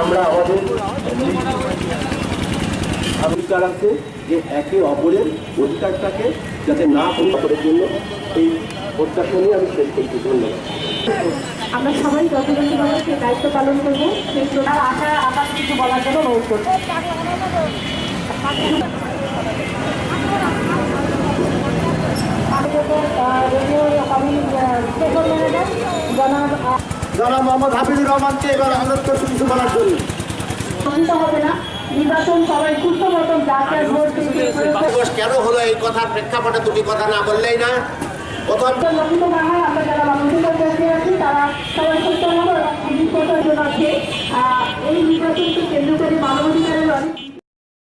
আমরা আমাদের অধিকার আছে যে একে অপরের অধিকারটাকে যাতে না পরিমাপের জন্য এই প্রত্যাশা নিয়ে আমি শেষ করছি। ধন্যবাদ। আমরা সবাই যথাযথভাবে সেই দায়িত্ব পালন করব। সেই তার আশা আকাশ কিছু বলার জন্য অনুরোধ করব। জনাব জনাব মোহাম্মদ হাফিজুর রহমানকে এবার করছি কিছু বলার জন্য। হবে না। নির্বাচন সবাই সুস্থ মতন যাকে ভোট দিতে কেন হলো এই কথার প্রেক্ষাপটে দুটি কথা না বললেই না? প্রথম লক্ষিত না হয় আমরা যারা মানসিক